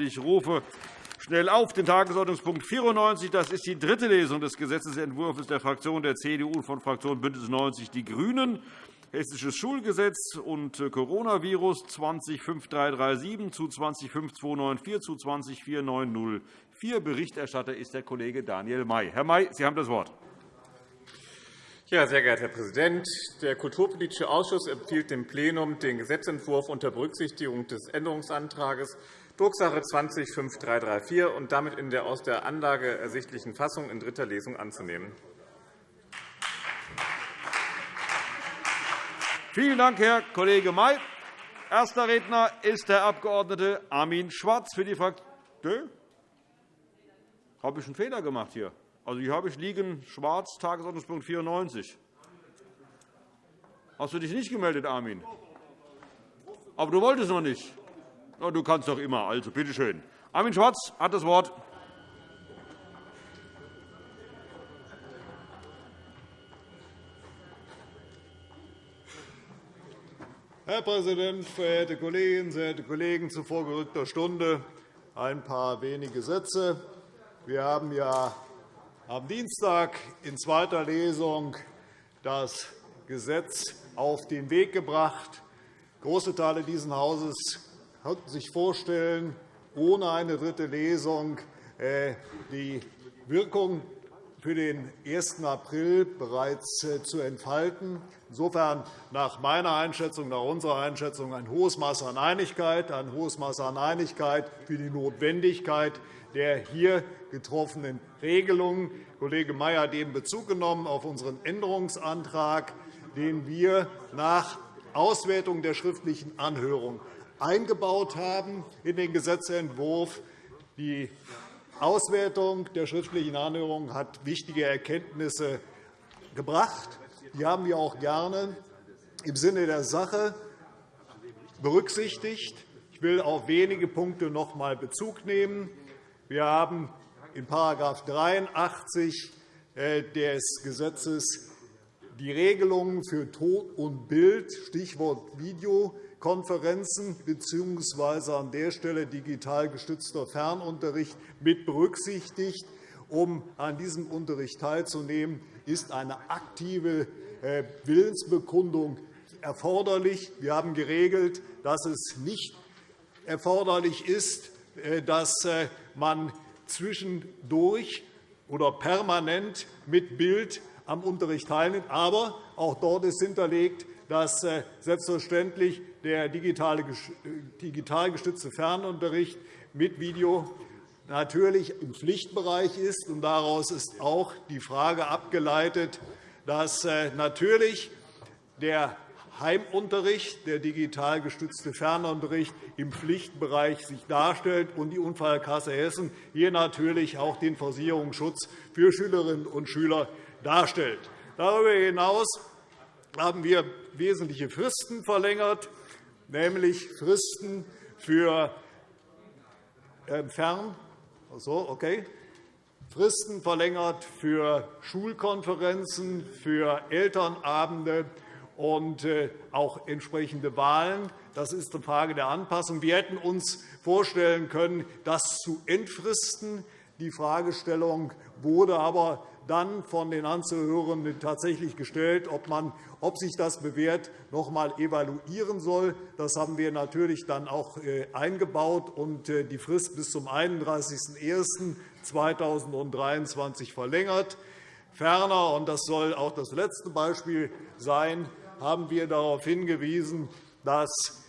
Ich rufe schnell auf den Tagesordnungspunkt 94. Das ist die dritte Lesung des Gesetzentwurfs der Fraktion der CDU und von Fraktion BÜNDNIS 90 die GRÜNEN. Hessisches Schulgesetz und äh, Coronavirus 205337 zu 205294 zu 204904. Berichterstatter ist der Kollege Daniel May. Herr May, Sie haben das Wort. Ja, sehr geehrter Herr Präsident! Der Kulturpolitische Ausschuss empfiehlt dem Plenum den Gesetzentwurf unter Berücksichtigung des Änderungsantrags Drucksache 20-5334 und damit in der aus der Anlage ersichtlichen Fassung in dritter Lesung anzunehmen. Vielen Dank, Herr Kollege May. Erster Redner ist der Abg. Armin Schwarz für die Fraktion. Habe ich einen Fehler gemacht hier? Also hier habe ich liegen Schwarz, Tagesordnungspunkt 94. Hast du dich nicht gemeldet, Armin? Aber du wolltest noch nicht. Du kannst doch immer. Also, bitte schön. Armin Schwarz hat das Wort. Herr Präsident, verehrte Kolleginnen, verehrte Kollegen! Zu vorgerückter Stunde ein paar wenige Sätze. Wir haben ja am Dienstag in zweiter Lesung das Gesetz auf den Weg gebracht. Große Teile dieses Hauses konnten sich vorstellen, ohne eine dritte Lesung äh, die Wirkung für den 1. April bereits äh, zu entfalten. Insofern nach meiner Einschätzung, nach unserer Einschätzung ein hohes Maß an Einigkeit, ein hohes Maß an Einigkeit für die Notwendigkeit der hier getroffenen Regelungen. Kollege Mayer hat eben Bezug genommen auf unseren Änderungsantrag, den wir nach Auswertung der schriftlichen Anhörung eingebaut haben in den Gesetzentwurf. Die Auswertung der schriftlichen Anhörung hat wichtige Erkenntnisse gebracht. Die haben wir auch gerne im Sinne der Sache berücksichtigt. Ich will auf wenige Punkte noch einmal Bezug nehmen. Wir haben in § 83 äh, des Gesetzes die Regelungen für Ton und Bild, Stichwort Videokonferenzen bzw. an der Stelle digital gestützter Fernunterricht mit berücksichtigt. Um an diesem Unterricht teilzunehmen, ist eine aktive äh, Willensbekundung erforderlich. Wir haben geregelt, dass es nicht erforderlich ist, äh, dass man zwischendurch oder permanent mit Bild am Unterricht teilnimmt. Aber auch dort ist hinterlegt, dass äh, selbstverständlich der digital gestützte Fernunterricht mit Video natürlich im Pflichtbereich ist. Daraus ist auch die Frage abgeleitet, dass äh, natürlich der Heimunterricht, der digital gestützte Fernunterricht im Pflichtbereich sich darstellt und die Unfallkasse Hessen hier natürlich auch den Versicherungsschutz für Schülerinnen und Schüler darstellt. Darüber hinaus haben wir wesentliche Fristen verlängert, nämlich Fristen für Fern so, okay. Fristen verlängert für Schulkonferenzen, für Elternabende und äh, auch entsprechende Wahlen. Das ist eine Frage der Anpassung. Wir hätten uns vorstellen können, das zu entfristen. Die Fragestellung wurde aber dann von den Anzuhörenden tatsächlich gestellt, ob, man, ob sich das bewährt, noch einmal evaluieren soll. Das haben wir natürlich dann auch äh, eingebaut und äh, die Frist bis zum 31.01.2023 verlängert. Ferner, und das soll auch das letzte Beispiel sein, haben wir darauf hingewiesen, dass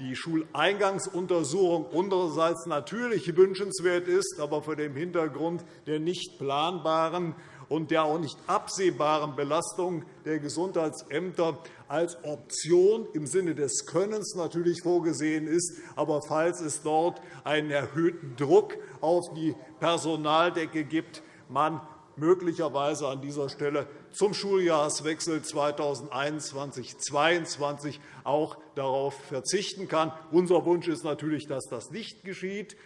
die Schuleingangsuntersuchung unsererseits natürlich wünschenswert ist, aber vor dem Hintergrund der nicht planbaren und der auch nicht absehbaren Belastung der Gesundheitsämter als Option im Sinne des Könnens natürlich vorgesehen ist. Aber falls es dort einen erhöhten Druck auf die Personaldecke gibt, man möglicherweise an dieser Stelle zum Schuljahreswechsel 2021-2022 auch darauf verzichten kann. Unser Wunsch ist natürlich, dass das nicht geschieht,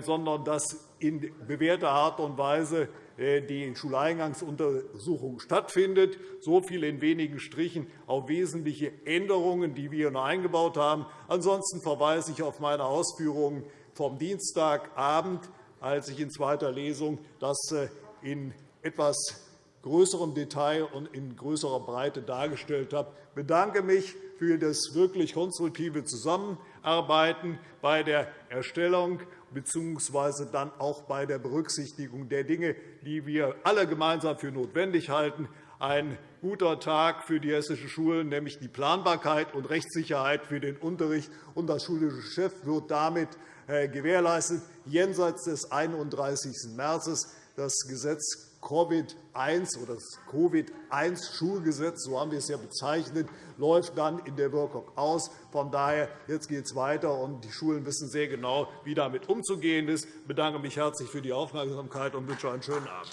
sondern dass in bewährter Art und Weise äh, die Schuleingangsuntersuchung stattfindet. So viel in wenigen Strichen auf wesentliche Änderungen, die wir noch eingebaut haben. Ansonsten verweise ich auf meine Ausführungen vom Dienstagabend, als ich in zweiter Lesung das äh, in etwas größerem Detail und in größerer Breite dargestellt habe. Ich bedanke mich für das wirklich konstruktive Zusammenarbeiten bei der Erstellung bzw. dann auch bei der Berücksichtigung der Dinge, die wir alle gemeinsam für notwendig halten. Ein guter Tag für die hessischen Schulen, nämlich die Planbarkeit und Rechtssicherheit für den Unterricht. Und das schulische Geschäft wird damit äh, gewährleistet, jenseits des 31. März. Das Gesetz Covid-1 oder das Covid-1-Schulgesetz, so haben wir es ja bezeichnet, läuft dann in der Wirkung aus. Von daher jetzt geht es weiter, und die Schulen wissen sehr genau, wie damit umzugehen ist. Ich bedanke mich herzlich für die Aufmerksamkeit und wünsche einen schönen Abend.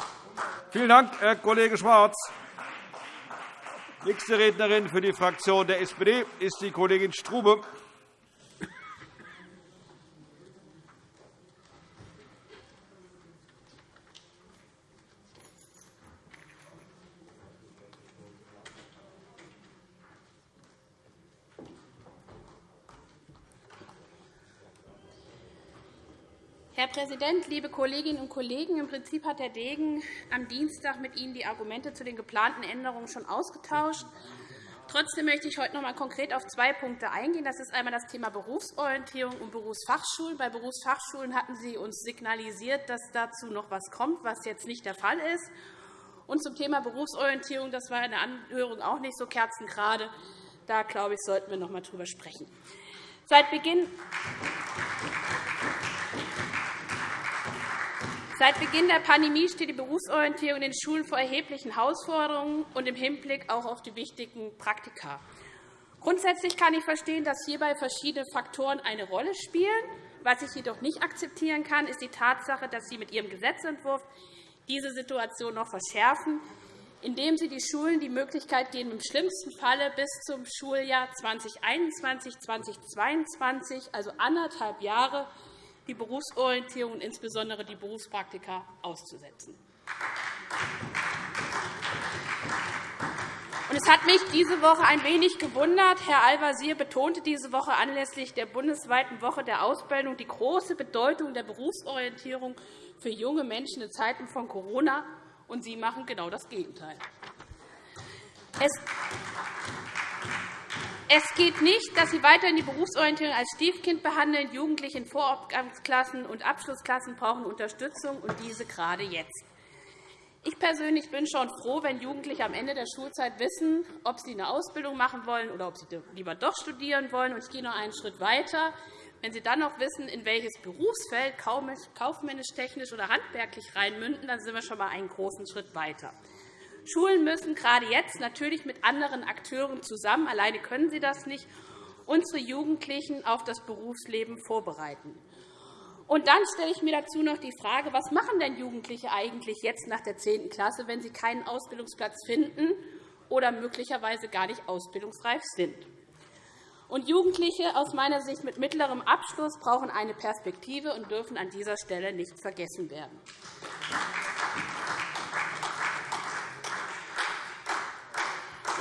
Vielen Dank, Herr Kollege Schwarz. Nächste Rednerin für die Fraktion der SPD ist die Kollegin Strube. Präsident, liebe Kolleginnen und Kollegen! Im Prinzip hat Herr Degen am Dienstag mit Ihnen die Argumente zu den geplanten Änderungen schon ausgetauscht. Trotzdem möchte ich heute noch einmal konkret auf zwei Punkte eingehen. Das ist einmal das Thema Berufsorientierung und Berufsfachschulen. Bei Berufsfachschulen hatten Sie uns signalisiert, dass dazu noch etwas kommt, was jetzt nicht der Fall ist. Und zum Thema Berufsorientierung, das war in der Anhörung auch nicht so kerzengerade. Da, glaube ich, sollten wir noch einmal darüber sprechen. Seit Beginn Seit Beginn der Pandemie steht die Berufsorientierung in den Schulen vor erheblichen Herausforderungen und im Hinblick auch auf die wichtigen Praktika. Grundsätzlich kann ich verstehen, dass hierbei verschiedene Faktoren eine Rolle spielen. Was ich jedoch nicht akzeptieren kann, ist die Tatsache, dass Sie mit Ihrem Gesetzentwurf diese Situation noch verschärfen, indem Sie die Schulen die Möglichkeit geben, im schlimmsten Falle bis zum Schuljahr 2021-2022, also anderthalb Jahre, die Berufsorientierung und insbesondere die Berufspraktika auszusetzen. Es hat mich diese Woche ein wenig gewundert. Herr Al-Wazir betonte diese Woche anlässlich der bundesweiten Woche der Ausbildung die große Bedeutung der Berufsorientierung für junge Menschen in Zeiten von Corona. Und Sie machen genau das Gegenteil. Es geht nicht, dass Sie weiterhin die Berufsorientierung als Stiefkind behandeln. Jugendliche in Vorabgangsklassen und Abschlussklassen brauchen Unterstützung, und diese gerade jetzt. Ich persönlich bin schon froh, wenn Jugendliche am Ende der Schulzeit wissen, ob sie eine Ausbildung machen wollen oder ob sie lieber doch studieren wollen. Ich gehe noch einen Schritt weiter. Wenn Sie dann noch wissen, in welches Berufsfeld kaufmännisch, technisch oder handwerklich reinmünden, dann sind wir schon einmal einen großen Schritt weiter. Schulen müssen gerade jetzt natürlich mit anderen Akteuren zusammen, alleine können sie das nicht, unsere Jugendlichen auf das Berufsleben vorbereiten. Und dann stelle ich mir dazu noch die Frage, was machen denn Jugendliche eigentlich jetzt nach der 10. Klasse, wenn sie keinen Ausbildungsplatz finden oder möglicherweise gar nicht ausbildungsreif sind? Und Jugendliche aus meiner Sicht mit mittlerem Abschluss brauchen eine Perspektive und dürfen an dieser Stelle nicht vergessen werden.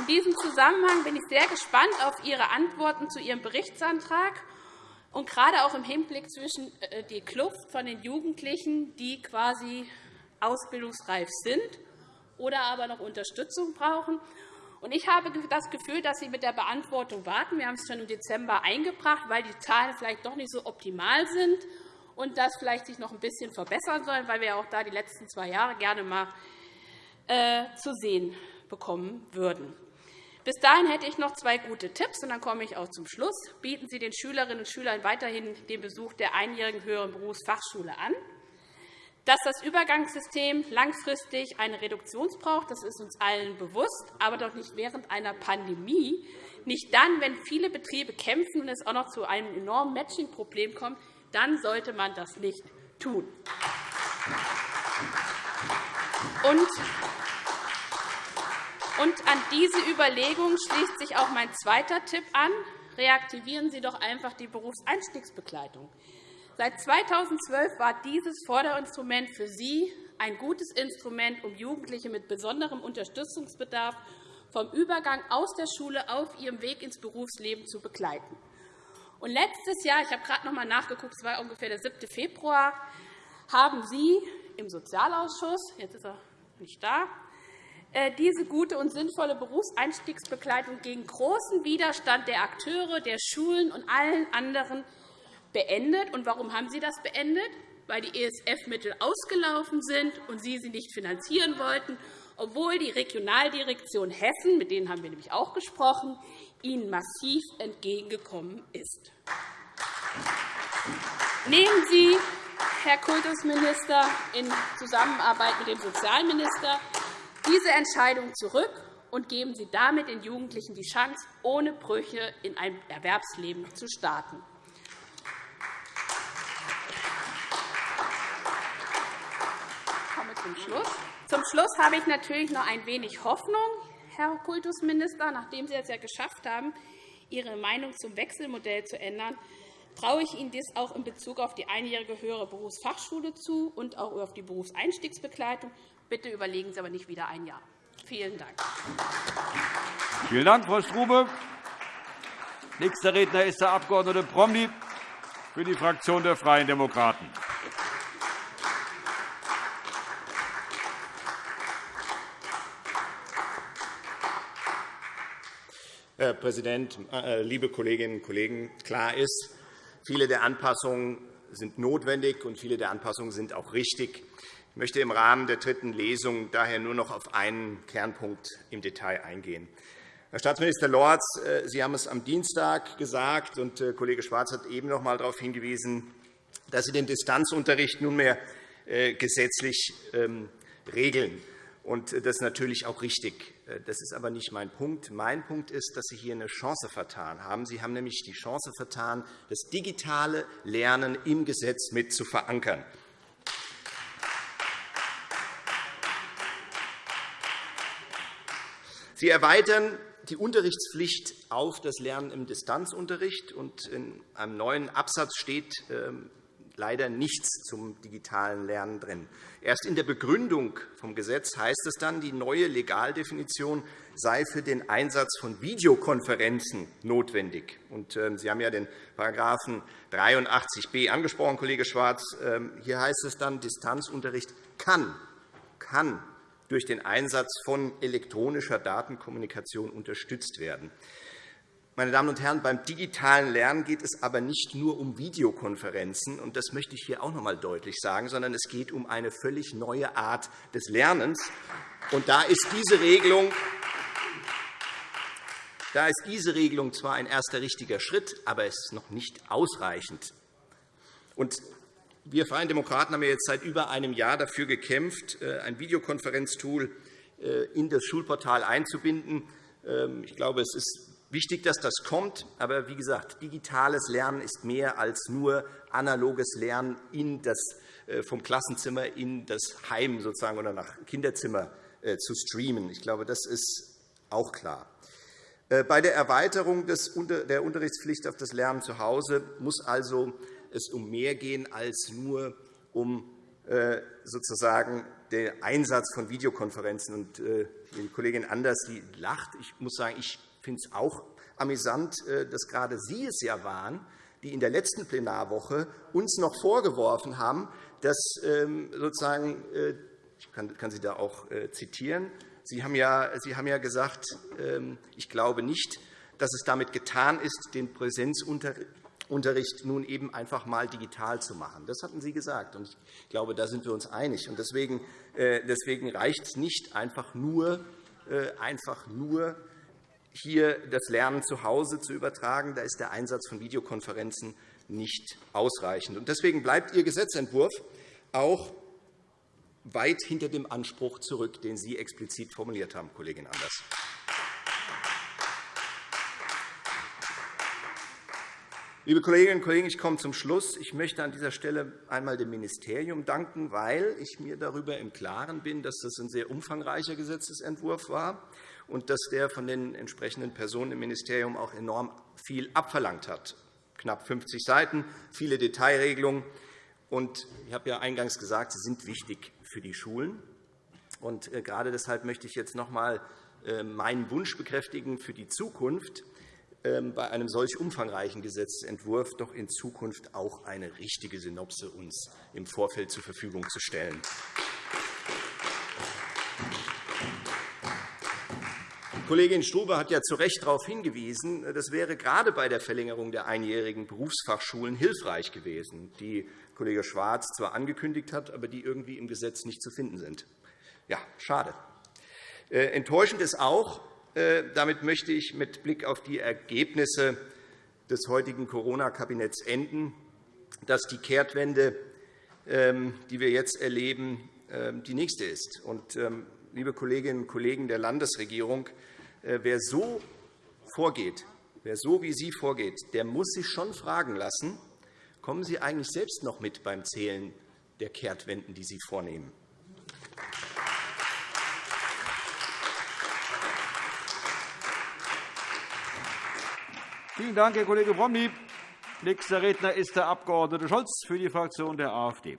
In diesem Zusammenhang bin ich sehr gespannt auf Ihre Antworten zu Ihrem Berichtsantrag und gerade auch im Hinblick zwischen äh, die Kluft von den Jugendlichen, die quasi ausbildungsreif sind oder aber noch Unterstützung brauchen. Ich habe das Gefühl, dass Sie mit der Beantwortung warten. Wir haben es schon im Dezember eingebracht, weil die Zahlen vielleicht doch nicht so optimal sind und das vielleicht sich noch ein bisschen verbessern sollen, weil wir auch da die letzten zwei Jahre gerne mal äh, zu sehen bekommen würden. Bis dahin hätte ich noch zwei gute Tipps, und dann komme ich auch zum Schluss. Bieten Sie den Schülerinnen und Schülern weiterhin den Besuch der einjährigen höheren Berufsfachschule an. Dass das Übergangssystem langfristig eine Reduktion braucht, das ist uns allen bewusst, aber doch nicht während einer Pandemie, nicht dann, wenn viele Betriebe kämpfen und es auch noch zu einem enormen Matching-Problem kommt, dann sollte man das nicht tun. Und und an diese Überlegung schließt sich auch mein zweiter Tipp an. Reaktivieren Sie doch einfach die Berufseinstiegsbegleitung. Seit 2012 war dieses Förderinstrument für Sie ein gutes Instrument, um Jugendliche mit besonderem Unterstützungsbedarf vom Übergang aus der Schule auf ihrem Weg ins Berufsleben zu begleiten. Und letztes Jahr, ich habe gerade noch einmal nachgeguckt, es war ungefähr der 7. Februar, haben Sie im Sozialausschuss, jetzt ist er nicht da, diese gute und sinnvolle Berufseinstiegsbegleitung gegen großen Widerstand der Akteure, der Schulen und allen anderen beendet. Und warum haben Sie das beendet? Weil die ESF-Mittel ausgelaufen sind und Sie sie nicht finanzieren wollten, obwohl die Regionaldirektion Hessen, mit denen haben wir nämlich auch gesprochen, Ihnen massiv entgegengekommen ist. Nehmen Sie, Herr Kultusminister, in Zusammenarbeit mit dem Sozialminister diese Entscheidung zurück und geben Sie damit den Jugendlichen die Chance, ohne Brüche in ein Erwerbsleben zu starten. Ich komme zum Schluss. Zum Schluss habe ich natürlich noch ein wenig Hoffnung, Herr Kultusminister. Nachdem Sie es ja geschafft haben, Ihre Meinung zum Wechselmodell zu ändern, traue ich Ihnen dies auch in Bezug auf die einjährige höhere Berufsfachschule zu und auch auf die Berufseinstiegsbegleitung. Bitte überlegen Sie aber nicht wieder ein Jahr. Vielen Dank. Vielen Dank, Frau Strube. Nächster Redner ist der Abg. Promny für die Fraktion der Freien Demokraten. Herr Präsident, äh, liebe Kolleginnen und Kollegen! Klar ist, viele der Anpassungen sind notwendig, und viele der Anpassungen sind auch richtig. Ich möchte im Rahmen der dritten Lesung daher nur noch auf einen Kernpunkt im Detail eingehen. Herr Staatsminister Lorz, äh, Sie haben es am Dienstag gesagt, und äh, Kollege Schwarz hat eben noch einmal darauf hingewiesen, dass Sie den Distanzunterricht nunmehr gesetzlich ähm, regeln. Und das ist natürlich auch richtig. Das ist aber nicht mein Punkt. Mein Punkt ist, dass Sie hier eine Chance vertan haben. Sie haben nämlich die Chance vertan, das digitale Lernen im Gesetz mit zu verankern. Sie erweitern die Unterrichtspflicht auf das Lernen im Distanzunterricht. in einem neuen Absatz steht ähm, leider nichts zum digitalen Lernen drin. Erst in der Begründung vom Gesetz heißt es dann, die neue Legaldefinition sei für den Einsatz von Videokonferenzen notwendig. Ähm, Sie haben ja den § 83b angesprochen, Kollege Schwarz. Ähm, hier heißt es dann, Distanzunterricht kann, kann durch den Einsatz von elektronischer Datenkommunikation unterstützt werden. Meine Damen und Herren, beim digitalen Lernen geht es aber nicht nur um Videokonferenzen, und das möchte ich hier auch noch einmal deutlich sagen, sondern es geht um eine völlig neue Art des Lernens. Und da ist diese Regelung da ist diese Regelung zwar ein erster richtiger Schritt, aber es ist noch nicht ausreichend. Und wir Freien Demokraten haben jetzt seit über einem Jahr dafür gekämpft, äh, ein Videokonferenztool äh, in das Schulportal einzubinden. Ähm, ich glaube, es ist Wichtig, dass das kommt. Aber wie gesagt, digitales Lernen ist mehr als nur analoges Lernen in das, äh, vom Klassenzimmer in das Heim sozusagen oder nach Kinderzimmer zu streamen. Ich glaube, das ist auch klar. Bei der Erweiterung der Unterrichtspflicht auf das Lernen zu Hause muss also es um mehr gehen als nur um sozusagen den Einsatz von Videokonferenzen. die Kollegin Anders die lacht. Ich muss sagen, ich finde es auch amüsant, äh, dass gerade Sie es ja waren, die in der letzten Plenarwoche uns noch vorgeworfen haben, dass ähm, sozusagen äh, ich kann Sie da auch äh, zitieren. Sie haben ja, Sie haben ja gesagt, ähm, ich glaube nicht, dass es damit getan ist, den Präsenzunterricht nun eben einfach einmal digital zu machen. Das hatten Sie gesagt. und Ich glaube, da sind wir uns einig. Deswegen, deswegen reicht es nicht einfach nur, einfach nur hier das Lernen zu Hause zu übertragen. Da ist der Einsatz von Videokonferenzen nicht ausreichend. Deswegen bleibt Ihr Gesetzentwurf auch weit hinter dem Anspruch zurück, den Sie explizit formuliert haben, Kollegin Anders. Liebe Kolleginnen und Kollegen, ich komme zum Schluss. Ich möchte an dieser Stelle einmal dem Ministerium danken, weil ich mir darüber im Klaren bin, dass das ein sehr umfangreicher Gesetzentwurf war und dass der von den entsprechenden Personen im Ministerium auch enorm viel abverlangt hat. Knapp 50 Seiten, viele Detailregelungen. Und ich habe ja eingangs gesagt, sie sind wichtig für die Schulen. Und äh, gerade deshalb möchte ich jetzt noch einmal äh, meinen Wunsch bekräftigen für die Zukunft. Ähm, bei einem solch umfangreichen Gesetzentwurf doch in Zukunft auch eine richtige Synopse uns im Vorfeld zur Verfügung zu stellen. Kollegin Strube hat ja zu Recht darauf hingewiesen, das wäre gerade bei der Verlängerung der einjährigen Berufsfachschulen hilfreich gewesen, die Kollege Schwarz zwar angekündigt hat, aber die irgendwie im Gesetz nicht zu finden sind. Ja, schade. Äh, enttäuschend ist auch, damit möchte ich mit Blick auf die Ergebnisse des heutigen Corona-Kabinetts enden, dass die Kehrtwende, ähm, die wir jetzt erleben, ähm, die nächste ist. Ähm, liebe Kolleginnen und Kollegen der Landesregierung, äh, wer so vorgeht, wer so wie Sie vorgeht, der muss sich schon fragen lassen, kommen Sie eigentlich selbst noch mit beim Zählen der Kehrtwenden, die Sie vornehmen? Vielen Dank, Herr Kollege Promny. Nächster Redner ist der Abg. Scholz für die Fraktion der AfD.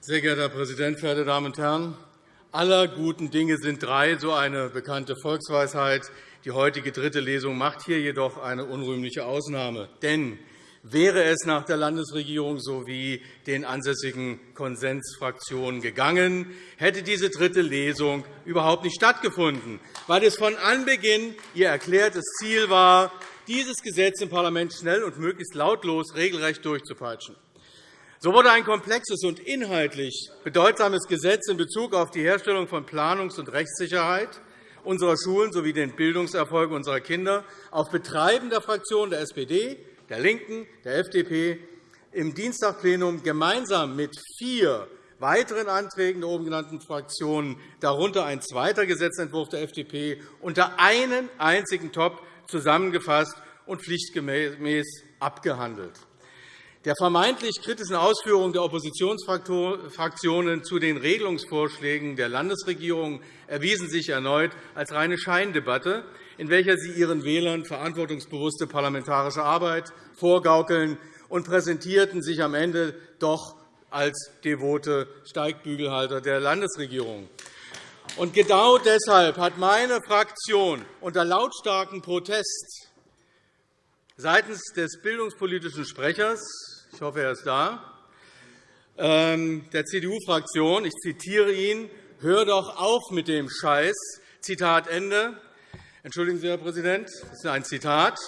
Sehr geehrter Herr Präsident, verehrte Damen und Herren! Aller guten Dinge sind drei, so eine bekannte Volksweisheit. Die heutige dritte Lesung macht hier jedoch eine unrühmliche Ausnahme. Denn wäre es nach der Landesregierung sowie den ansässigen Konsensfraktionen gegangen, hätte diese dritte Lesung überhaupt nicht stattgefunden, weil es von Anbeginn ihr erklärtes Ziel war, dieses Gesetz im Parlament schnell und möglichst lautlos regelrecht durchzupeitschen. So wurde ein komplexes und inhaltlich bedeutsames Gesetz in Bezug auf die Herstellung von Planungs- und Rechtssicherheit unserer Schulen sowie den Bildungserfolg unserer Kinder auf Betreiben der Fraktionen der SPD, der LINKEN, der FDP im Dienstagplenum gemeinsam mit vier weiteren Anträgen der oben genannten Fraktionen, darunter ein zweiter Gesetzentwurf der FDP, unter einen einzigen Top zusammengefasst und pflichtgemäß abgehandelt. Der vermeintlich kritischen Ausführungen der Oppositionsfraktionen zu den Regelungsvorschlägen der Landesregierung erwiesen sich erneut als reine Scheindebatte, in welcher sie ihren Wählern verantwortungsbewusste parlamentarische Arbeit vorgaukeln und präsentierten sich am Ende doch als devote Steigbügelhalter der Landesregierung. Und genau deshalb hat meine Fraktion unter lautstarkem Protest seitens des bildungspolitischen Sprechers ich hoffe, er ist da, ähm, der CDU-Fraktion. Ich zitiere ihn. Hör doch auf mit dem Scheiß. Zitat Ende. Entschuldigen Sie, Herr Präsident, das ist ein Zitat.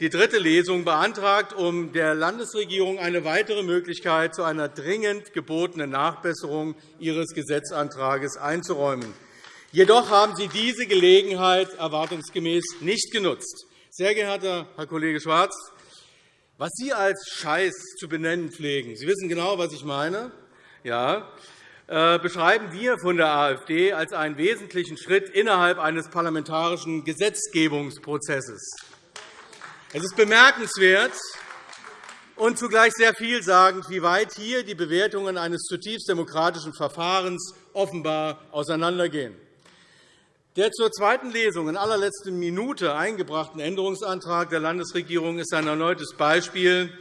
Die dritte Lesung beantragt, um der Landesregierung eine weitere Möglichkeit zu einer dringend gebotenen Nachbesserung ihres Gesetzantrags einzuräumen. Jedoch haben Sie diese Gelegenheit erwartungsgemäß nicht genutzt. Sehr geehrter Herr Kollege Schwarz, was Sie als Scheiß zu benennen pflegen, Sie wissen genau, was ich meine, ja, äh, beschreiben wir von der AfD als einen wesentlichen Schritt innerhalb eines parlamentarischen Gesetzgebungsprozesses. Es ist bemerkenswert und zugleich sehr vielsagend, wie weit hier die Bewertungen eines zutiefst demokratischen Verfahrens offenbar auseinandergehen. Der zur zweiten Lesung in allerletzter Minute eingebrachten Änderungsantrag der Landesregierung ist ein erneutes Beispiel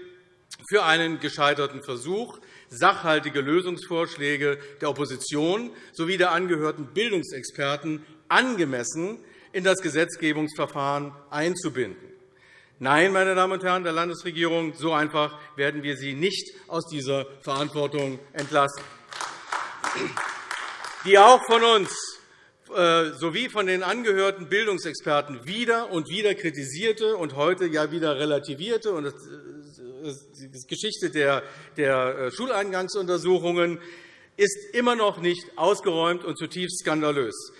für einen gescheiterten Versuch, sachhaltige Lösungsvorschläge der Opposition sowie der angehörten Bildungsexperten angemessen in das Gesetzgebungsverfahren einzubinden. Nein, meine Damen und Herren der Landesregierung, so einfach werden wir Sie nicht aus dieser Verantwortung entlassen. Die auch von uns sowie von den angehörten Bildungsexperten wieder und wieder kritisierte und heute ja wieder relativierte und die Geschichte der äh, Schuleingangsuntersuchungen ist immer noch nicht ausgeräumt und zutiefst skandalös.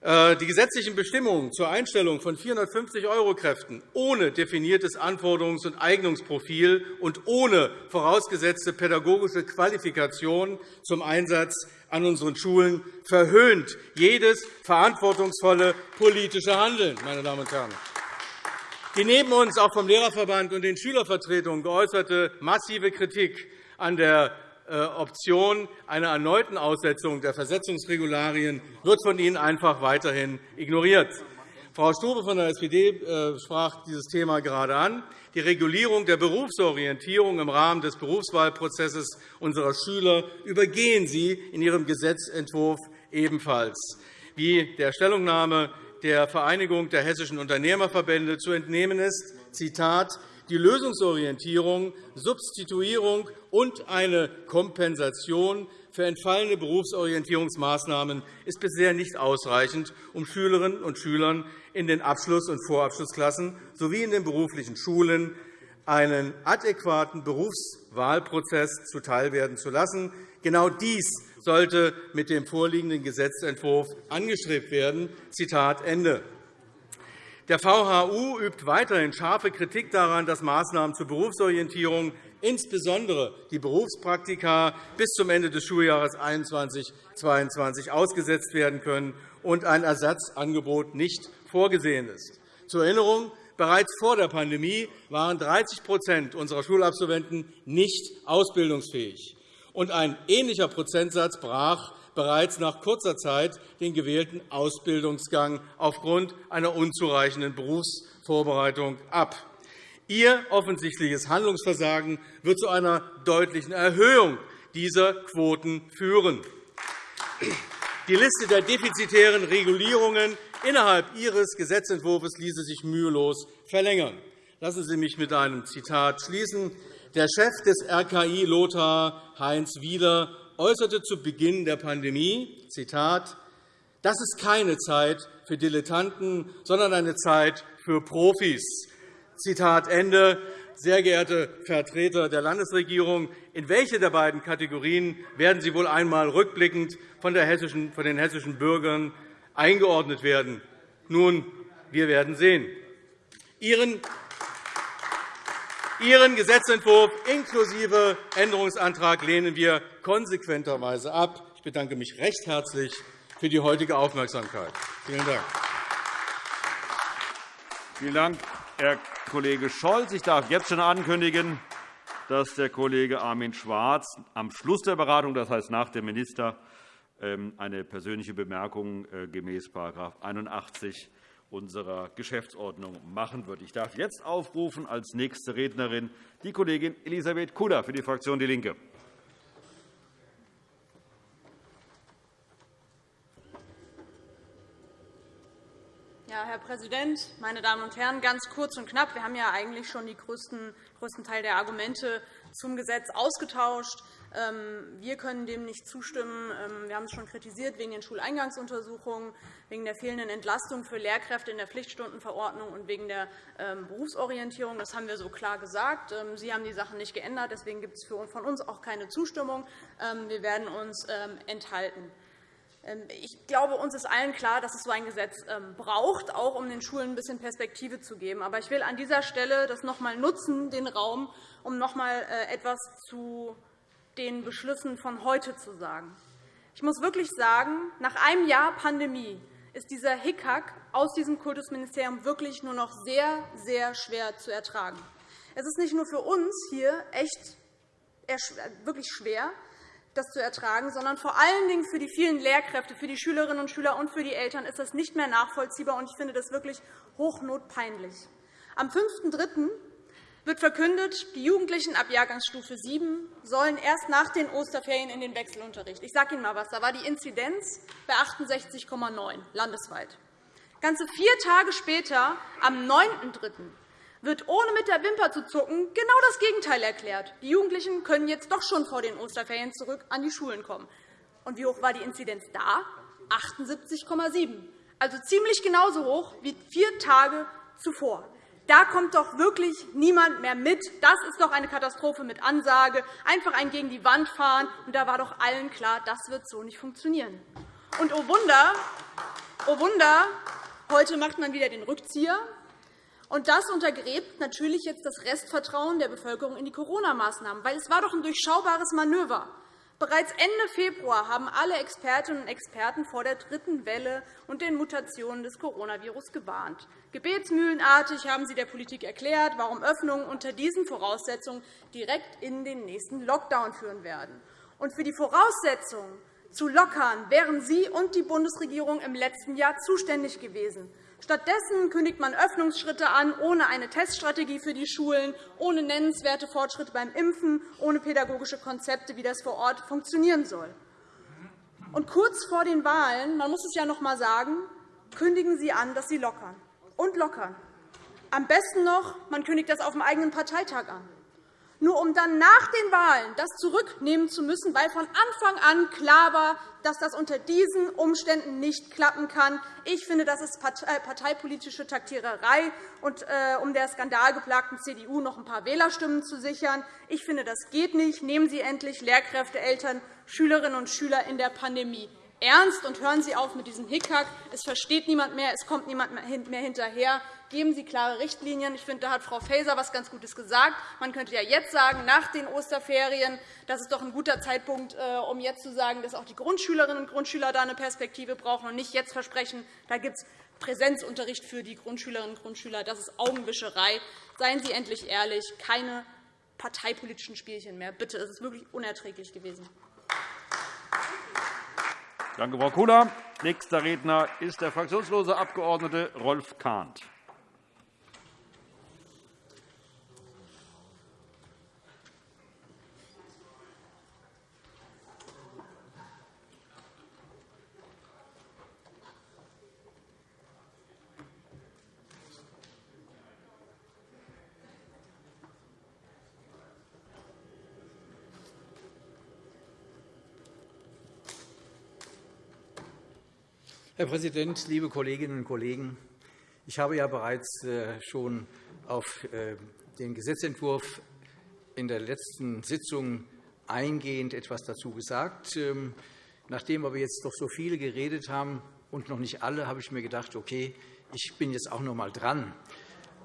Äh, die gesetzlichen Bestimmungen zur Einstellung von 450 €-Kräften ohne definiertes Anforderungs- und Eignungsprofil und ohne vorausgesetzte pädagogische Qualifikation zum Einsatz an unseren Schulen verhöhnt jedes verantwortungsvolle politische Handeln. Meine Damen und Herren. Die neben uns auch vom Lehrerverband und den Schülervertretungen geäußerte massive Kritik an der äh, Option einer erneuten Aussetzung der Versetzungsregularien wird von Ihnen einfach weiterhin ignoriert. Frau Stobe von der SPD äh, sprach dieses Thema gerade an. Die Regulierung der Berufsorientierung im Rahmen des Berufswahlprozesses unserer Schüler übergehen Sie in Ihrem Gesetzentwurf ebenfalls. Wie der Stellungnahme der Vereinigung der hessischen Unternehmerverbände zu entnehmen ist, Zitat, die Lösungsorientierung, Substituierung und eine Kompensation für entfallene Berufsorientierungsmaßnahmen ist bisher nicht ausreichend, um Schülerinnen und Schülern in den Abschluss- und Vorabschlussklassen sowie in den beruflichen Schulen einen adäquaten Berufswahlprozess zuteilwerden zu lassen. Genau dies sollte mit dem vorliegenden Gesetzentwurf angestrebt werden. Zitat Ende. Der VHU übt weiterhin scharfe Kritik daran, dass Maßnahmen zur Berufsorientierung, insbesondere die Berufspraktika, bis zum Ende des Schuljahres 2021-2022 ausgesetzt werden können und ein Ersatzangebot nicht vorgesehen ist. Zur Erinnerung, bereits vor der Pandemie waren 30% unserer Schulabsolventen nicht ausbildungsfähig und ein ähnlicher Prozentsatz brach bereits nach kurzer Zeit den gewählten Ausbildungsgang aufgrund einer unzureichenden Berufsvorbereitung ab. Ihr offensichtliches Handlungsversagen wird zu einer deutlichen Erhöhung dieser Quoten führen. Die Liste der defizitären Regulierungen innerhalb Ihres Gesetzentwurfs ließe sich mühelos verlängern. Lassen Sie mich mit einem Zitat schließen. Der Chef des RKI Lothar, Heinz Wieler, äußerte zu Beginn der Pandemie, Zitat, das ist keine Zeit für Dilettanten, sondern eine Zeit für Profis. Zitat Ende. Sehr geehrte Vertreter der Landesregierung, in welche der beiden Kategorien werden Sie wohl einmal rückblickend von, den hessischen Bürgern eingeordnet werden? Nun, wir werden sehen. Ihren Ihren Gesetzentwurf inklusive Änderungsantrag lehnen wir konsequenterweise ab. Ich bedanke mich recht herzlich für die heutige Aufmerksamkeit. Vielen Dank. Vielen Dank, Herr Kollege Scholz. Ich darf jetzt schon ankündigen, dass der Kollege Armin Schwarz am Schluss der Beratung, das heißt nach dem Minister, ähm, eine persönliche Bemerkung äh, gemäß § 81 unserer Geschäftsordnung machen wird. Ich darf jetzt aufrufen als nächste Rednerin die Kollegin Elisabeth Kudder für die Fraktion DIE LINKE. Ja, Herr Präsident, meine Damen und Herren! Ganz kurz und knapp. Wir haben ja eigentlich schon den größten, größten Teil der Argumente zum Gesetz ausgetauscht. Ähm, wir können dem nicht zustimmen. Ähm, wir haben es schon kritisiert wegen den Schuleingangsuntersuchungen, wegen der fehlenden Entlastung für Lehrkräfte in der Pflichtstundenverordnung und wegen der ähm, Berufsorientierung. Das haben wir so klar gesagt. Sie haben die Sachen nicht geändert. Deswegen gibt es von uns auch keine Zustimmung. Wir werden uns enthalten. Ich glaube, uns ist allen klar, dass es so ein Gesetz braucht, auch um den Schulen ein bisschen Perspektive zu geben. Aber ich will an dieser Stelle das noch einmal nutzen, den Raum, um noch einmal äh, etwas zu den Beschlüssen von heute zu sagen. Ich muss wirklich sagen, nach einem Jahr Pandemie ist dieser Hickhack aus diesem Kultusministerium wirklich nur noch sehr, sehr schwer zu ertragen. Es ist nicht nur für uns hier echt wirklich schwer, das zu ertragen, sondern vor allen Dingen für die vielen Lehrkräfte, für die Schülerinnen und Schüler und für die Eltern ist das nicht mehr nachvollziehbar. Ich finde das wirklich hochnotpeinlich. Am 5.3 wird verkündet, die Jugendlichen ab Jahrgangsstufe 7 sollen erst nach den Osterferien in den Wechselunterricht. Ich sage Ihnen einmal etwas. Da war die Inzidenz bei 68,9 landesweit. Ganze vier Tage später, am 9.3., wird ohne mit der Wimper zu zucken genau das Gegenteil erklärt. Die Jugendlichen können jetzt doch schon vor den Osterferien zurück an die Schulen kommen. Und wie hoch war die Inzidenz da? 78,7, also ziemlich genauso hoch wie vier Tage zuvor. Da kommt doch wirklich niemand mehr mit. Das ist doch eine Katastrophe mit Ansage. Einfach einen gegen die Wand fahren. Und da war doch allen klar, das wird so nicht funktionieren. Und oh Wunder, oh Wunder, heute macht man wieder den Rückzieher. Und das untergräbt natürlich jetzt das Restvertrauen der Bevölkerung in die Corona-Maßnahmen. Weil es war doch ein durchschaubares Manöver. Bereits Ende Februar haben alle Expertinnen und Experten vor der dritten Welle und den Mutationen des Coronavirus gewarnt. Gebetsmühlenartig haben sie der Politik erklärt, warum Öffnungen unter diesen Voraussetzungen direkt in den nächsten Lockdown führen werden. Und für die Voraussetzungen zu lockern wären Sie und die Bundesregierung im letzten Jahr zuständig gewesen. Stattdessen kündigt man Öffnungsschritte an, ohne eine Teststrategie für die Schulen, ohne nennenswerte Fortschritte beim Impfen, ohne pädagogische Konzepte, wie das vor Ort funktionieren soll. Und kurz vor den Wahlen, man muss es ja noch einmal sagen, kündigen Sie an, dass Sie lockern und lockern. Am besten noch, man kündigt das auf dem eigenen Parteitag an nur um dann nach den Wahlen das zurücknehmen zu müssen, weil von Anfang an klar war, dass das unter diesen Umständen nicht klappen kann. Ich finde, das ist äh, parteipolitische Taktiererei, und, äh, um der skandalgeplagten CDU noch ein paar Wählerstimmen zu sichern. Ich finde, das geht nicht. Nehmen Sie endlich Lehrkräfte, Eltern, Schülerinnen und Schüler in der Pandemie ernst und hören Sie auf mit diesem Hickhack. Es versteht niemand mehr, es kommt niemand mehr hinterher. Geben Sie klare Richtlinien. Ich finde, da hat Frau Faeser etwas ganz Gutes gesagt. Man könnte ja jetzt sagen, nach den Osterferien, das ist doch ein guter Zeitpunkt, äh, um jetzt zu sagen, dass auch die Grundschülerinnen und Grundschüler da eine Perspektive brauchen und nicht jetzt versprechen, da gibt es Präsenzunterricht für die Grundschülerinnen und Grundschüler. Das ist Augenwischerei. Seien Sie endlich ehrlich, keine parteipolitischen Spielchen mehr. Bitte, es ist wirklich unerträglich gewesen. Danke, Frau Kula. Nächster Redner ist der fraktionslose Abg. Rolf Kahnt. Herr Präsident, liebe Kolleginnen und Kollegen! Ich habe ja bereits äh, schon auf äh, den Gesetzentwurf in der letzten Sitzung eingehend etwas dazu gesagt. Ähm, nachdem aber jetzt doch so viele geredet haben und noch nicht alle, habe ich mir gedacht, okay, ich bin jetzt auch noch einmal dran.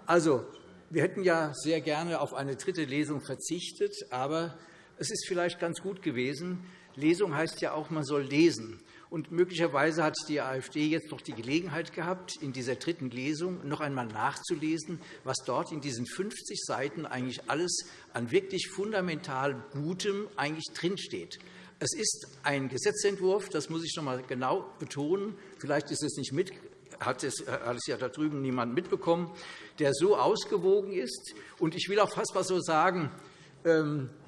Also, wir hätten ja sehr gerne auf eine dritte Lesung verzichtet, aber es ist vielleicht ganz gut gewesen. Lesung heißt ja auch, man soll lesen. Und möglicherweise hat die AfD jetzt noch die Gelegenheit gehabt, in dieser dritten Lesung noch einmal nachzulesen, was dort in diesen 50 Seiten eigentlich alles an wirklich fundamental Gutem eigentlich drinsteht. Es ist ein Gesetzentwurf, das muss ich noch einmal genau betonen. Vielleicht ist es nicht mit, hat es, hat es ja da drüben niemand mitbekommen, der so ausgewogen ist. Und ich will auch fast mal so sagen,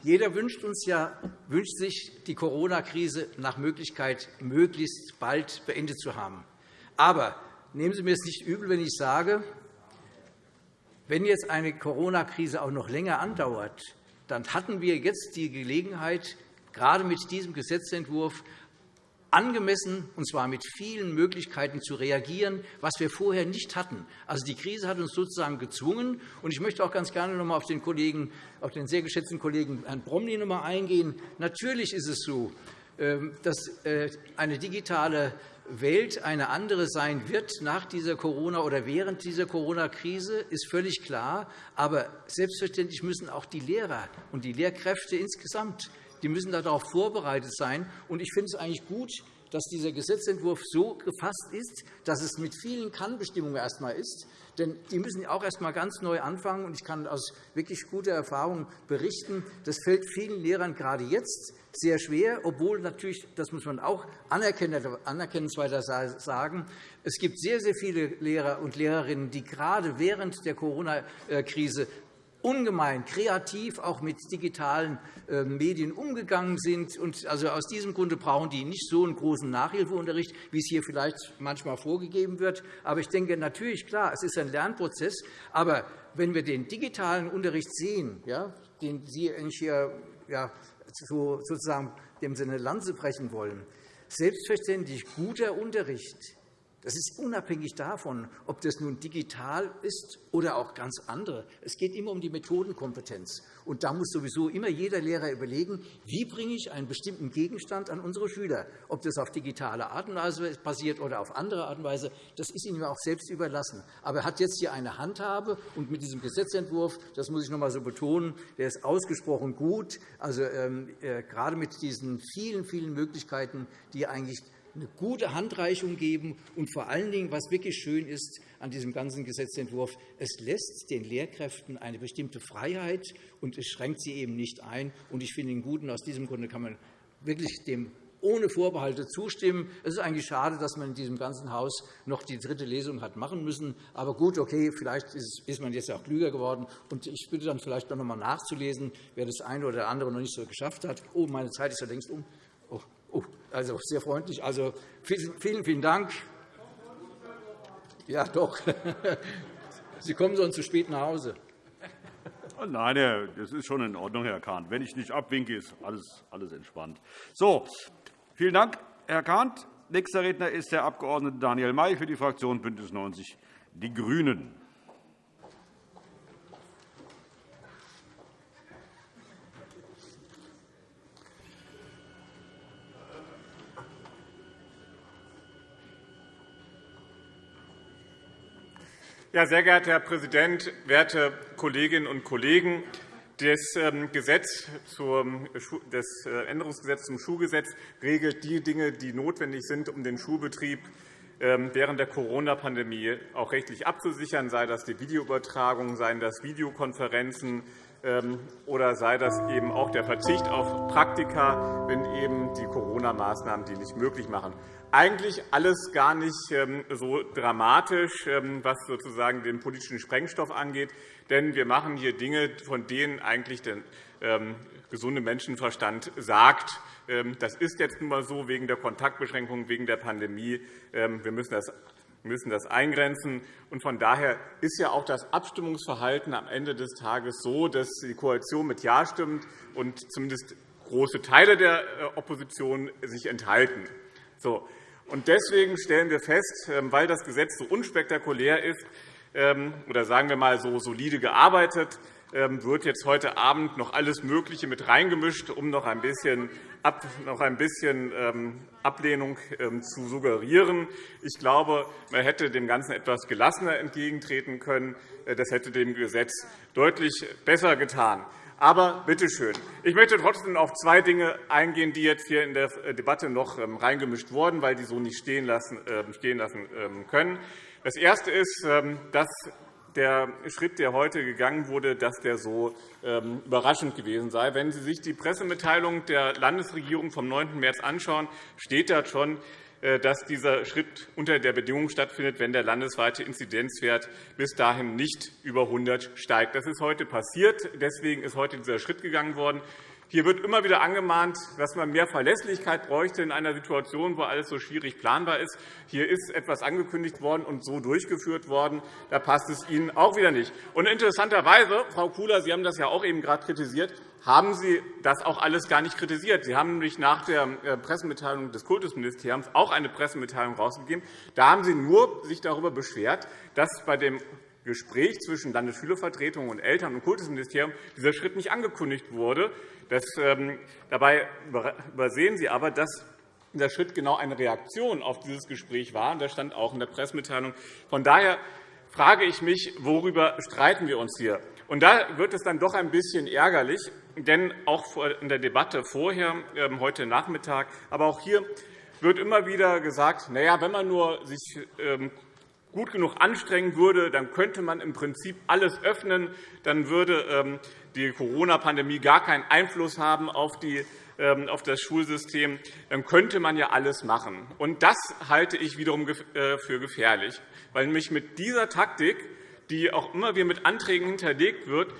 jeder wünscht, uns ja, wünscht sich, die Corona-Krise nach Möglichkeit möglichst bald beendet zu haben. Aber nehmen Sie mir es nicht übel, wenn ich sage, wenn jetzt eine Corona-Krise auch noch länger andauert, dann hatten wir jetzt die Gelegenheit, gerade mit diesem Gesetzentwurf angemessen, und zwar mit vielen Möglichkeiten zu reagieren, was wir vorher nicht hatten. Also, die Krise hat uns sozusagen gezwungen. Und ich möchte auch ganz gerne noch einmal auf den, Kollegen, auf den sehr geschätzten Kollegen Herrn Bromley noch einmal eingehen. Natürlich ist es so, ähm, dass äh, eine digitale Welt eine andere sein wird nach dieser Corona oder während dieser Corona-Krise, ist völlig klar. Aber selbstverständlich müssen auch die Lehrer und die Lehrkräfte insgesamt die müssen darauf vorbereitet sein. ich finde es eigentlich gut, dass dieser Gesetzentwurf so gefasst ist, dass es mit vielen Kannbestimmungen erst einmal ist. Denn die müssen auch erst einmal ganz neu anfangen. Ich kann aus wirklich guter Erfahrung berichten, das fällt vielen Lehrern gerade jetzt sehr schwer, obwohl natürlich, das muss man auch anerkennensweiter sagen, es gibt sehr, sehr viele Lehrer und Lehrerinnen, die gerade während der Corona-Krise ungemein kreativ auch mit digitalen äh, Medien umgegangen sind. also aus diesem Grunde brauchen die nicht so einen großen Nachhilfeunterricht, wie es hier vielleicht manchmal vorgegeben wird. Aber ich denke natürlich, klar, es ist ein Lernprozess. Aber wenn wir den digitalen Unterricht sehen, ja, den Sie hier ja, sozusagen dem Sinne Lanze brechen wollen, selbstverständlich guter Unterricht das ist unabhängig davon, ob das nun digital ist oder auch ganz andere. Es geht immer um die Methodenkompetenz. Und da muss sowieso immer jeder Lehrer überlegen, wie bringe ich einen bestimmten Gegenstand an unsere Schüler. Ob das auf digitale Art und Weise passiert oder auf andere Art und Weise, das ist Ihnen auch selbst überlassen. Aber er hat jetzt hier eine Handhabe, und mit diesem Gesetzentwurf, das muss ich noch einmal so betonen, der ist ausgesprochen gut, also, ähm, äh, gerade mit diesen vielen, vielen Möglichkeiten, die eigentlich eine gute Handreichung geben. Und vor allen Dingen, was wirklich schön ist an diesem ganzen Gesetzentwurf, es lässt den Lehrkräften eine bestimmte Freiheit, und es schränkt sie eben nicht ein. Und ich finde ihn gut. Und aus diesem Grunde kann man wirklich dem ohne Vorbehalte zustimmen. Es ist eigentlich schade, dass man in diesem ganzen Haus noch die dritte Lesung hat machen müssen. Aber gut, okay, vielleicht ist man jetzt auch klüger geworden. Und ich bitte dann vielleicht noch einmal nachzulesen, wer das eine oder andere noch nicht so geschafft hat. Oh, meine Zeit ist ja längst um. Also sehr freundlich. Also vielen, vielen Dank. Ja, doch. Sie kommen sonst zu spät nach Hause. Oh, nein, das ist schon in Ordnung, Herr Kahn. Wenn ich nicht abwinke, ist alles, alles entspannt. So, vielen Dank, Herr Kahn. Nächster Redner ist der Abg. Daniel May für die Fraktion BÜNDNIS 90 die GRÜNEN. Ja, sehr geehrter Herr Präsident, werte Kolleginnen und Kollegen! Das, ähm, Gesetz zum, das äh, Änderungsgesetz zum Schulgesetz regelt die Dinge, die notwendig sind, um den Schulbetrieb ähm, während der Corona-Pandemie auch rechtlich abzusichern, sei das die Videoübertragung, seien das Videokonferenzen ähm, oder sei das eben auch der Verzicht auf Praktika, wenn eben die Corona-Maßnahmen die nicht möglich machen eigentlich alles gar nicht ähm, so dramatisch, ähm, was sozusagen den politischen Sprengstoff angeht. Denn wir machen hier Dinge, von denen eigentlich der ähm, gesunde Menschenverstand sagt, das ist jetzt nun einmal so wegen der Kontaktbeschränkungen, wegen der Pandemie. Wir müssen das müssen das eingrenzen. von daher ist ja auch das Abstimmungsverhalten am Ende des Tages so, dass die Koalition mit Ja stimmt und zumindest große Teile der äh, Opposition sich enthalten. So. Und deswegen stellen wir fest, ähm, weil das Gesetz so unspektakulär ist, ähm, oder sagen wir einmal so solide gearbeitet, wird jetzt heute Abend noch alles Mögliche mit reingemischt, um noch ein bisschen, noch ein bisschen Ablehnung zu suggerieren. Ich glaube, man hätte dem Ganzen etwas gelassener entgegentreten können. Äh, das hätte dem Gesetz deutlich besser getan. Aber bitte schön. Ich möchte trotzdem auf zwei Dinge eingehen, die jetzt hier in der Debatte noch ähm, reingemischt wurden, weil die so nicht stehen lassen ähm, ähm, können. Das Erste ist, dass der Schritt, der heute gegangen wurde, dass der so überraschend gewesen sei. Wenn Sie sich die Pressemitteilung der Landesregierung vom 9. März anschauen, steht da schon, äh, dass dieser Schritt unter der Bedingung stattfindet, wenn der landesweite Inzidenzwert bis dahin nicht über 100 steigt. Das ist heute passiert. Deswegen ist heute dieser Schritt gegangen worden. Hier wird immer wieder angemahnt, dass man mehr Verlässlichkeit bräuchte in einer Situation, wo alles so schwierig planbar ist. Hier ist etwas angekündigt worden und so durchgeführt worden. Da passt es Ihnen auch wieder nicht. Und interessanterweise, Frau Kula, Sie haben das ja auch eben gerade kritisiert, haben Sie das auch alles gar nicht kritisiert. Sie haben nämlich nach der äh, Pressemitteilung des Kultusministeriums auch eine Pressemitteilung herausgegeben. Da haben Sie nur sich darüber beschwert, dass bei dem Gespräch zwischen Landesschülervertretung und Eltern und Kultusministerium dieser Schritt nicht angekündigt wurde. Das, ähm, dabei übersehen Sie aber, dass dieser Schritt genau eine Reaktion auf dieses Gespräch war. Das stand auch in der Pressemitteilung. Von daher frage ich mich, worüber streiten wir uns hier? Und da wird es dann doch ein bisschen ärgerlich, denn auch in der Debatte vorher, ähm, heute Nachmittag, aber auch hier wird immer wieder gesagt, na ja, wenn man nur sich ähm, gut genug anstrengen würde, dann könnte man im Prinzip alles öffnen. Dann würde ähm, die Corona-Pandemie gar keinen Einfluss haben auf die auf das Schulsystem, dann könnte man ja alles machen. Und das halte ich wiederum äh, für gefährlich, weil nämlich mit dieser Taktik, die auch immer wieder mit Anträgen hinterlegt wird,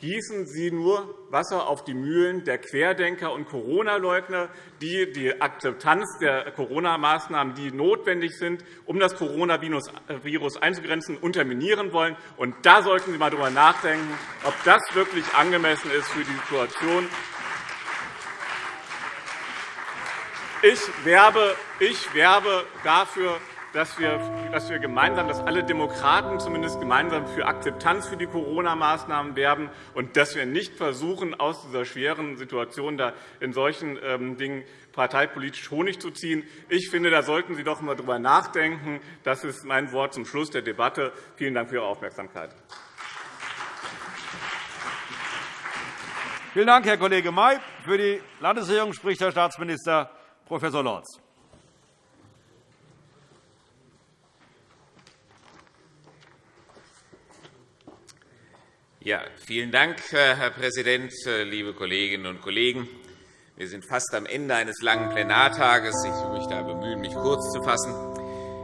gießen Sie nur Wasser auf die Mühlen der Querdenker und Corona-Leugner, die die Akzeptanz der Corona-Maßnahmen, die notwendig sind, um das Coronavirus einzugrenzen, unterminieren wollen. Und da sollten Sie einmal darüber nachdenken, ob das wirklich angemessen ist für die Situation. Ich werbe, ich werbe dafür, dass wir, dass wir gemeinsam, dass alle Demokraten zumindest gemeinsam für Akzeptanz für die Corona-Maßnahmen werben und dass wir nicht versuchen, aus dieser schweren Situation da in solchen ähm, Dingen parteipolitisch Honig zu ziehen. Ich finde, da sollten Sie doch einmal darüber nachdenken. Das ist mein Wort zum Schluss der Debatte. Vielen Dank für Ihre Aufmerksamkeit. Vielen Dank, Herr Kollege May. Für die Landesregierung spricht Herr Staatsminister Prof. Lorz. Ja, vielen Dank, Herr Präsident, liebe Kolleginnen und Kollegen! Wir sind fast am Ende eines langen Plenartages. Ich will mich da bemühen, mich kurz zu fassen.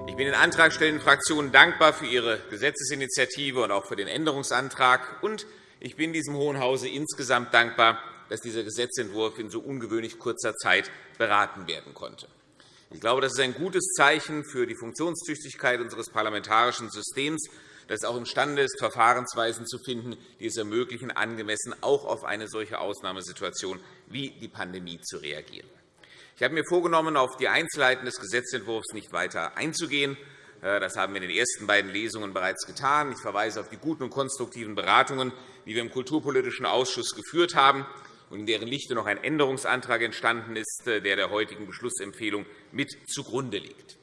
Ich bin den antragstellenden Fraktionen dankbar für ihre Gesetzesinitiative und auch für den Änderungsantrag. Und ich bin diesem Hohen Hause insgesamt dankbar, dass dieser Gesetzentwurf in so ungewöhnlich kurzer Zeit beraten werden konnte. Ich glaube, das ist ein gutes Zeichen für die Funktionstüchtigkeit unseres parlamentarischen Systems, das auch imstande ist, Verfahrensweisen zu finden, die es ermöglichen, angemessen auch auf eine solche Ausnahmesituation wie die Pandemie zu reagieren. Ich habe mir vorgenommen, auf die Einzelheiten des Gesetzentwurfs nicht weiter einzugehen. Äh, das haben wir in den ersten beiden Lesungen bereits getan. Ich verweise auf die guten und konstruktiven Beratungen, die wir im Kulturpolitischen Ausschuss geführt haben und in deren Lichte noch ein Änderungsantrag entstanden ist, äh, der der heutigen Beschlussempfehlung mit zugrunde liegt.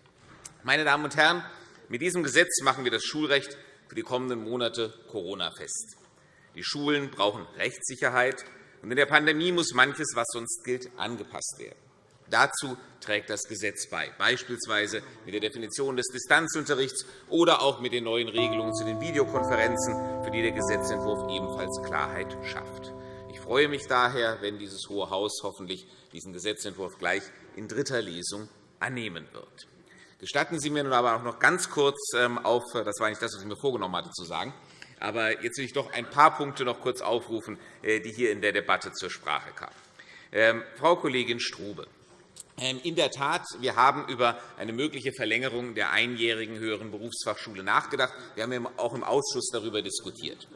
Meine Damen und Herren, mit diesem Gesetz machen wir das Schulrecht für die kommenden Monate Corona fest. Die Schulen brauchen Rechtssicherheit, und in der Pandemie muss manches, was sonst gilt, angepasst werden. Dazu trägt das Gesetz bei, beispielsweise mit der Definition des Distanzunterrichts oder auch mit den neuen Regelungen zu den Videokonferenzen, für die der Gesetzentwurf ebenfalls Klarheit schafft. Ich freue mich daher, wenn dieses Hohe Haus hoffentlich diesen Gesetzentwurf gleich in dritter Lesung annehmen wird. Gestatten Sie mir nun aber auch noch ganz kurz ähm, auf, das war nicht das, was ich mir vorgenommen hatte zu sagen, aber jetzt will ich doch ein paar Punkte noch kurz aufrufen, äh, die hier in der Debatte zur Sprache kamen. Ähm, Frau Kollegin Strube, ähm, in der Tat, wir haben über eine mögliche Verlängerung der einjährigen höheren Berufsfachschule nachgedacht. Wir haben auch im Ausschuss darüber diskutiert.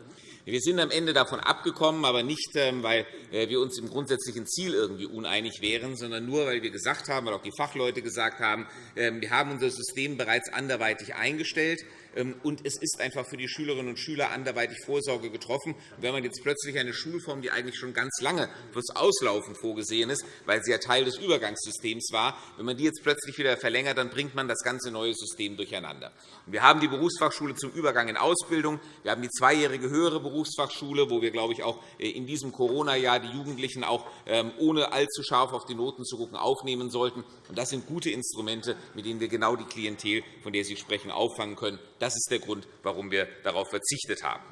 Wir sind am Ende davon abgekommen, aber nicht, ähm, weil äh, wir uns im grundsätzlichen Ziel irgendwie uneinig wären, sondern nur, weil wir gesagt haben, weil auch die Fachleute gesagt haben, ähm, wir haben unser System bereits anderweitig eingestellt. Ähm, und es ist einfach für die Schülerinnen und Schüler anderweitig Vorsorge getroffen. wenn man jetzt plötzlich eine Schulform, die eigentlich schon ganz lange fürs Auslaufen vorgesehen ist, weil sie ja Teil des Übergangssystems war, wenn man die jetzt plötzlich wieder verlängert, dann bringt man das ganze neue System durcheinander. Wir haben die Berufsfachschule zum Übergang in Ausbildung. Wir haben die zweijährige höhere Berufsfachschule, wo wir, glaube ich, auch äh, in diesem Corona-Jahr die Jugendlichen auch ähm, ohne allzu scharf auf die Noten zu gucken aufnehmen sollten. Das sind gute Instrumente, mit denen wir genau die Klientel, von der Sie sprechen, auffangen können. Das ist der Grund, warum wir darauf verzichtet haben.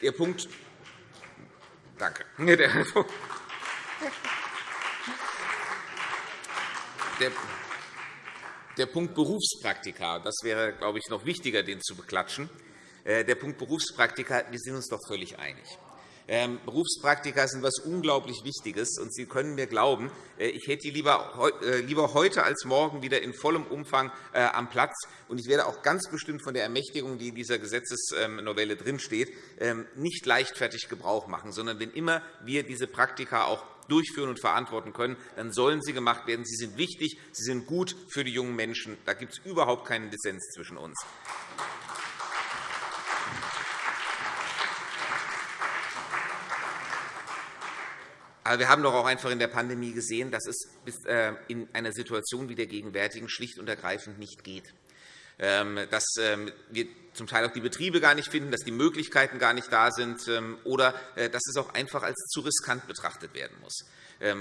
Der Punkt Danke. Der Punkt Berufspraktika, das wäre, glaube ich, noch wichtiger, den zu beklatschen. Äh, der Punkt Berufspraktika, wir sind uns doch völlig einig. Ähm, Berufspraktika sind etwas unglaublich Wichtiges. und Sie können mir glauben, äh, ich hätte die äh, lieber heute als morgen wieder in vollem Umfang äh, am Platz. Und ich werde auch ganz bestimmt von der Ermächtigung, die in dieser Gesetzesnovelle drinsteht, ähm, nicht leichtfertig Gebrauch machen, sondern wenn immer wir diese Praktika auch durchführen und verantworten können, dann sollen sie gemacht werden. Sie sind wichtig, sie sind gut für die jungen Menschen. Da gibt es überhaupt keinen Dissens zwischen uns. Aber wir haben doch auch einfach in der Pandemie gesehen, dass es äh, in einer Situation wie der gegenwärtigen schlicht und ergreifend nicht geht. Ähm, dass ähm, wir zum Teil auch die Betriebe gar nicht finden, dass die Möglichkeiten gar nicht da sind ähm, oder äh, dass es auch einfach als zu riskant betrachtet werden muss.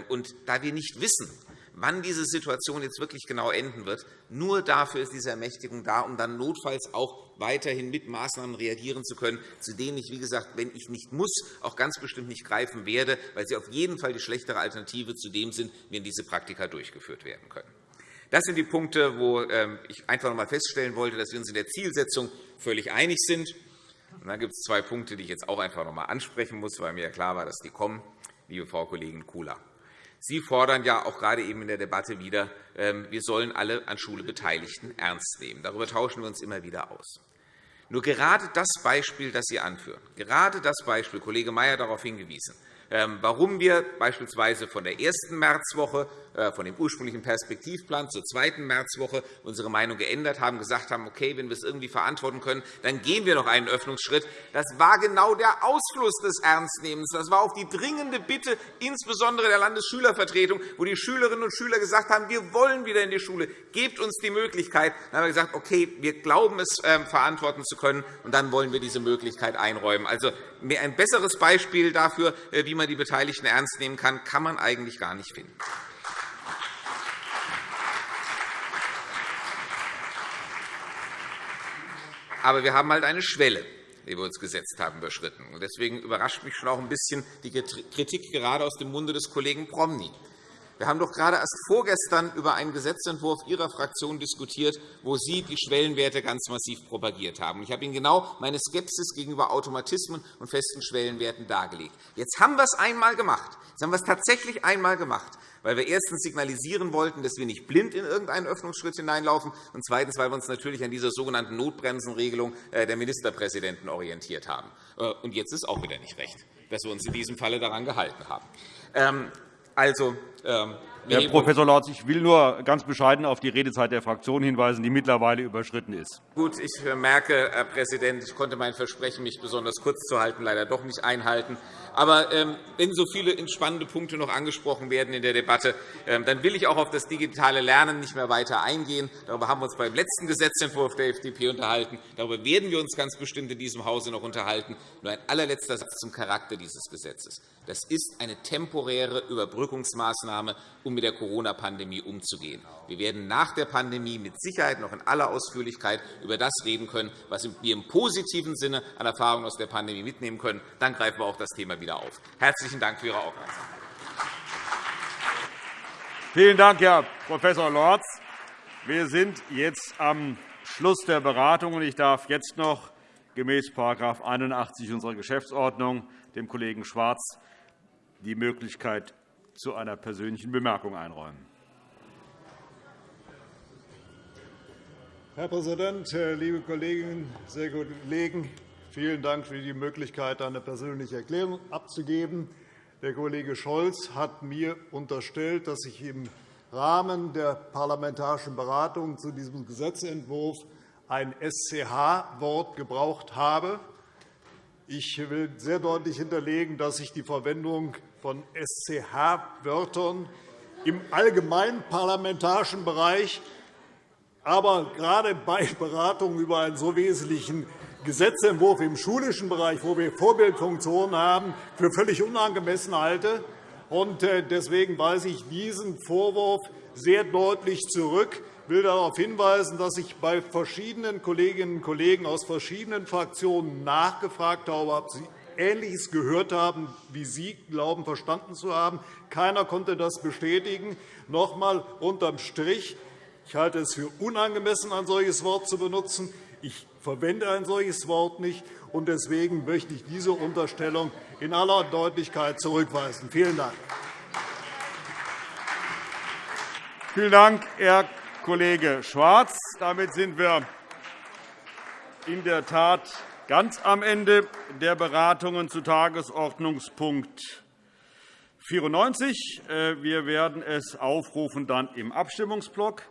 Und da wir nicht wissen, wann diese Situation jetzt wirklich genau enden wird, nur dafür ist diese Ermächtigung da, um dann notfalls auch weiterhin mit Maßnahmen reagieren zu können, zu denen ich, wie gesagt, wenn ich nicht muss, auch ganz bestimmt nicht greifen werde, weil sie auf jeden Fall die schlechtere Alternative zu dem sind, wenn diese Praktika durchgeführt werden können. Das sind die Punkte, wo ähm, ich einfach noch einmal feststellen wollte, dass wir uns in der Zielsetzung völlig einig sind. Und dann gibt es zwei Punkte, die ich jetzt auch einfach noch einmal ansprechen muss, weil mir klar war, dass die kommen, liebe Frau Kollegin Kula. Sie fordern ja auch gerade eben in der Debatte wieder, ähm, wir sollen alle an Schule Beteiligten ernst nehmen. Darüber tauschen wir uns immer wieder aus. Nur gerade das Beispiel, das Sie anführen, gerade das Beispiel, Kollege Mayer darauf hingewiesen, ähm, warum wir beispielsweise von der ersten Märzwoche von dem ursprünglichen Perspektivplan zur zweiten Märzwoche unsere Meinung geändert haben, gesagt haben, okay, wenn wir es irgendwie verantworten können, dann gehen wir noch einen Öffnungsschritt. Das war genau der Ausfluss des Ernstnehmens. Das war auch die dringende Bitte, insbesondere der Landesschülervertretung, wo die Schülerinnen und Schüler gesagt haben, wir wollen wieder in die Schule, gebt uns die Möglichkeit. Dann haben wir gesagt, okay, wir glauben es ähm, verantworten zu können, und dann wollen wir diese Möglichkeit einräumen. Also ein besseres Beispiel dafür, äh, wie man die Beteiligten ernst nehmen kann, kann man eigentlich gar nicht finden. Aber wir haben halt eine Schwelle, die wir uns gesetzt haben, überschritten. Deswegen überrascht mich schon auch ein bisschen die Kritik gerade aus dem Munde des Kollegen Promny. Wir haben doch gerade erst vorgestern über einen Gesetzentwurf Ihrer Fraktion diskutiert, wo Sie die Schwellenwerte ganz massiv propagiert haben. Ich habe Ihnen genau meine Skepsis gegenüber Automatismen und festen Schwellenwerten dargelegt. Jetzt haben wir es einmal gemacht. Jetzt haben wir es tatsächlich einmal gemacht weil wir erstens signalisieren wollten, dass wir nicht blind in irgendeinen Öffnungsschritt hineinlaufen, und zweitens, weil wir uns natürlich an dieser sogenannten Notbremsenregelung äh, der Ministerpräsidenten orientiert haben. Äh, und jetzt ist auch wieder nicht recht, dass wir uns in diesem Falle daran gehalten haben. Ähm, also, ähm, Herr Prof. Lorz, ich will nur ganz bescheiden auf die Redezeit der Fraktion hinweisen, die mittlerweile überschritten ist. Gut, ich merke, Herr Präsident, ich konnte mein Versprechen, mich besonders kurz zu halten, leider doch nicht einhalten. Aber ähm, wenn so viele spannende Punkte noch angesprochen werden in der Debatte, ähm, dann will ich auch auf das digitale Lernen nicht mehr weiter eingehen. Darüber haben wir uns beim letzten Gesetzentwurf der FDP unterhalten. Darüber werden wir uns ganz bestimmt in diesem Hause noch unterhalten. Nur ein allerletzter Satz zum Charakter dieses Gesetzes. Das ist eine temporäre Überbrückungsmaßnahme, um mit der Corona-Pandemie umzugehen. Wir werden nach der Pandemie mit Sicherheit noch in aller Ausführlichkeit über das reden können, was wir im positiven Sinne an Erfahrungen aus der Pandemie mitnehmen können. Dann greifen wir auch das Thema wieder auf. Herzlichen Dank für Ihre Aufmerksamkeit. Vielen Dank, Herr Prof. Lorz. Wir sind jetzt am Schluss der Beratung. Ich darf jetzt noch gemäß § 81 unserer Geschäftsordnung dem Kollegen Schwarz die Möglichkeit zu einer persönlichen Bemerkung einräumen. Herr Präsident, liebe Kolleginnen, sehr geehrte Kollegen! Vielen Dank für die Möglichkeit, eine persönliche Erklärung abzugeben. Der Kollege Scholz hat mir unterstellt, dass ich im Rahmen der parlamentarischen Beratung zu diesem Gesetzentwurf ein SCH-Wort gebraucht habe. Ich will sehr deutlich hinterlegen, dass ich die Verwendung von SCH-Wörtern im allgemeinen parlamentarischen Bereich, aber gerade bei Beratungen über einen so wesentlichen Gesetzentwurf im schulischen Bereich, wo wir Vorbildfunktionen haben, für völlig unangemessen halte. Äh, deswegen weise ich diesen Vorwurf sehr deutlich zurück. Ich will darauf hinweisen, dass ich bei verschiedenen Kolleginnen und Kollegen aus verschiedenen Fraktionen nachgefragt habe, ob sie Ähnliches gehört haben, wie Sie glauben, verstanden zu haben. Keiner konnte das bestätigen. Noch einmal unterm Strich. Ich halte es für unangemessen, ein solches Wort zu benutzen. Ich verwende ein solches Wort nicht. und Deswegen möchte ich diese Unterstellung in aller Deutlichkeit zurückweisen. Vielen Dank. Vielen Dank, Herr Kollege Schwarz. Damit sind wir in der Tat ganz am Ende der Beratungen zu Tagesordnungspunkt 94. Äh, wir werden es aufrufen dann im Abstimmungsblock.